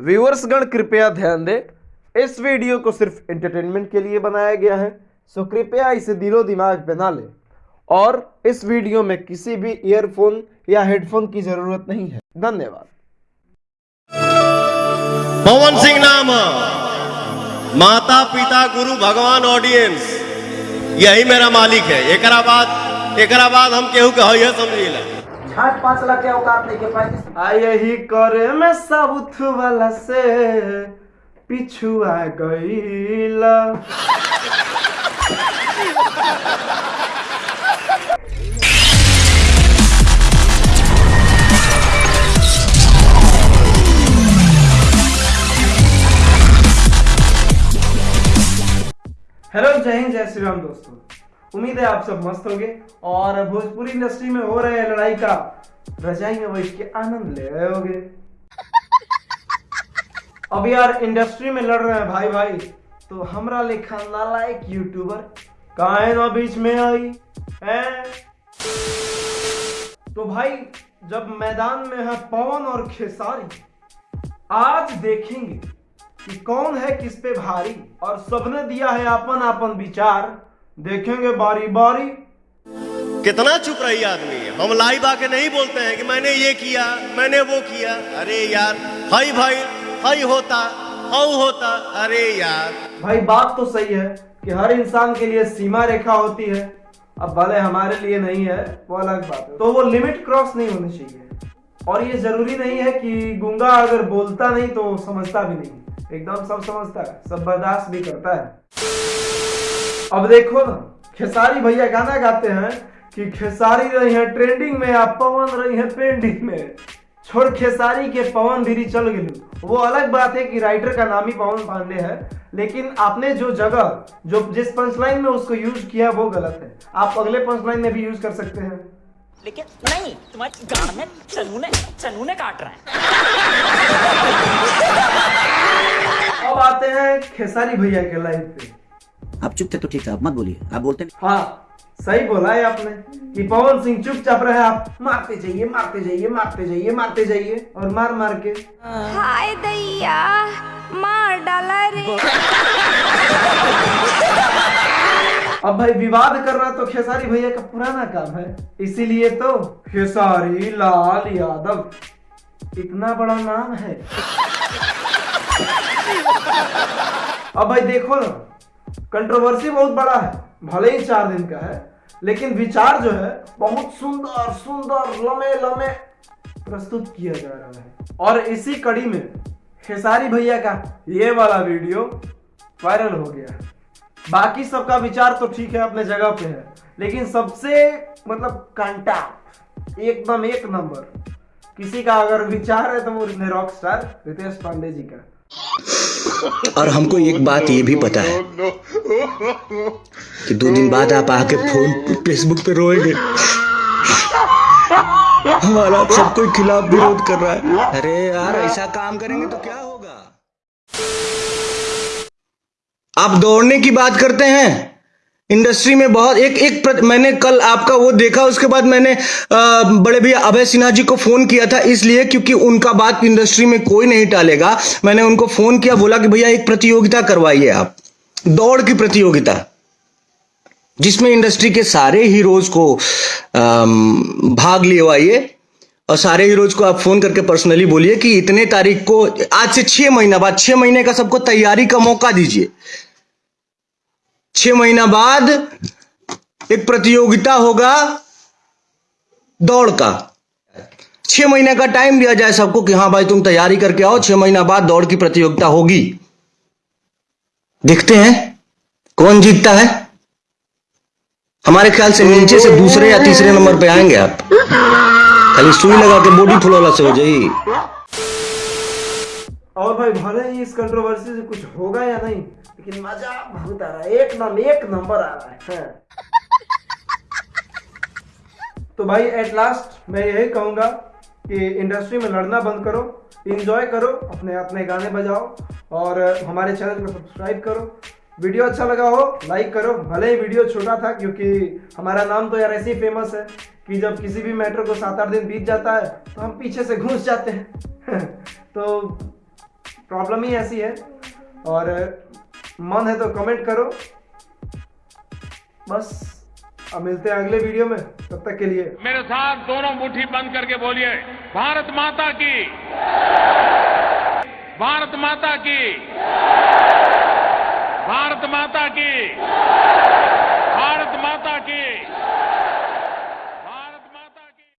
Viewers गण, कृपया ध्यान दें, इस वीडियो को सिर्फ़ एंटरटेनमेंट के लिए बनाया गया है सो कृपया इसे दिलो दिमाग पे ना लें। और इस वीडियो में किसी भी ईयरफोन या हेडफोन की ज़रूरत नहीं है। धन्यवाद। पवन सिंह नाम माता पिता गुरु, भगवान ऑडियंस यही मेरा मालिक है। एकरा बाद बाद हम केहू के है समझिला झाट पाँच लाख के औकात नहीं, के आ यही करे में साउथ वाला से हेलो, जय हिंद, जय श्री राम दोस्तों। उम्मीद है आप सब मस्त होंगे और भोजपुरी इंडस्ट्री में हो रहे लड़ाई का रजाई में बैठ के आनंद ले रहे होगे। अब यार इंडस्ट्री में लड़ रहे हैं भाई भाई तो हमरा लेखा नालायक यूट्यूबर काहे ना बीच में आई, है? तो भाई, जब मैदान में है पवन और खेसारी, आज देखेंगे कि कौन है किस पे भारी और सबने दिया है अपन अपन विचार। देखेंगे बारी बारी। कितना चुप रही आदमी। हम लाइव आके नहीं बोलते हैं कि मैंने ये किया मैंने वो किया। अरे यार हाई भाई हाई होता हाउ होता। अरे यार। भाई बात तो सही है कि हर इंसान के लिए सीमा रेखा होती है। अब भले हमारे लिए नहीं है वो अलग बात है। तो वो लिमिट क्रॉस नहीं होनी चाहिए। और ये ज़रूरी नहीं है कि गूँगा अगर बोलता नहीं तो समझता भी नहीं। एकदम सब समझता है सब बर्दाश्त भी करता है। अब देखो ना खेसारी भैया गाना गाते हैं कि खेसारी रही है ट्रेंडिंग में या पवन रही है पेंडिंग में। छोड़ खेसारी के पवन धीरी चल गई। वो अलग बात है कि राइटर का नाम ही पवन पांडे है लेकिन आपने जो जगह जो जिस पंचलाइन में उसको यूज़ किया वो गलत है। आप अगले पंचलाइन में भी यूज़ कर सकते हैं। लेकिन नहीं तुम्हारे गाड़ में चनूने चनूने काट रहे हैं। अब आते हैं खेसारी भैया के लाइफ पे। आप चुप थे तो ठीक था आप मत बोलिए। आप बोलते नहीं। हाँ सही बोला है आपने कि पवन सिंह चुप चुपचाप रहे आप मारते जाइए मारते जाइए मारते जाइए मारते जाइए और मार मार के। हाय दैया मार डाला रे। अब भाई विवाद कर रहा तो खेसारी भैया का पुराना काम है इसीलिए तो खेसारी लाल यादव इतना बड़ा नाम है। अब भाई देखो ना कंट्रोवर्सी बहुत बड़ा है, भले ही चार दिन का है, लेकिन विचार जो है, बहुत सुंदर सुंदर लमे लमे प्रस्तुत किया जा रहा है। और इसी कड़ी में खेसारी भैया का ये वाला वीडियो वायरल हो गया बाकी सबका विचार तो ठीक है, अपने जगह पे है, लेकिन सबसे मतलब कांटा एकदम एक नंबर। किसी का अगर विचार है तो वो रॉक स्टार रितेश पांडे जी का। और हमको एक बात ये भी पता है कि दो दिन बाद आप आके फ़ोन फेसबुक पे रोएँगे। हमारा सबको खिलाफ विरोध कर रहा है। अरे यार, ऐसा काम करेंगे तो क्या होगा? आप दौड़ने की बात करते हैं? इंडस्ट्री में बहुत एक एक प्रत, मैंने कल आपका वो देखा उसके बाद मैंने आ, बड़े भैया अभय सिन्हा जी को फ़ोन किया था इसलिए क्योंकि उनका बात इंडस्ट्री में कोई नहीं टालेगा। मैंने उनको फ़ोन किया बोला कि भैया एक प्रतियोगिता करवाइए आप। दौड़ की प्रतियोगिता। जिसमें इंडस्ट्री के सारे हीरोज को आम, भाग लेवाइए और सारे हीरोज को आप फ़ोन करके पर्सनली बोलिए कि इतने तारीख को आज से छह महीना बाद छह महीने का सबको तैयारी का मौका दीजिए। छह महीना बाद एक प्रतियोगिता होगा दौड़ का। छह महीने का टाइम दिया जाए सबको कि हाँ भाई तुम तैयारी करके आओ, छह महीना बाद दौड़ की प्रतियोगिता होगी। देखते हैं, कौन जीतता है? हमारे ख्याल से नीचे से दूसरे या तीसरे नंबर पे आएँगे आप। खाली सुई लगा के बॉडी फुलौला से हो जाएगी और भाई भले ही इस कंट्रोवर्सी से कुछ होगा या नहीं लेकिन मज़ा बहुत आ रहा है। एक नंबर एक नंबर आ रहा है। हाँ। तो भाई एट लास्ट मैं यही कहूँगा कि इंडस्ट्री में लड़ना बंद करो इंजॉय करो, अपने अपने गाने बजाओ और हमारे चैनल को सब्सक्राइब करो। वीडियो अच्छा लगा हो लाइक करो। भले ही वीडियो छोटा था, क्योंकि हमारा नाम तो यार ऐसे ही फ़ेमस है कि जब किसी भी मैटर को सात आठ दिन बीत जाता है तो हम पीछे से घुस जाते हैं। तो प्रॉब्लम ही ऐसी है और मन है तो कमेंट करो। बस, अब मिलते हैं अगले वीडियो में। तब तक के लिए। मेरे साथ दोनों मुट्ठी बंद करके बोलिए, भारत माता की। भारत माता की। भारत माता की। भारत माता की।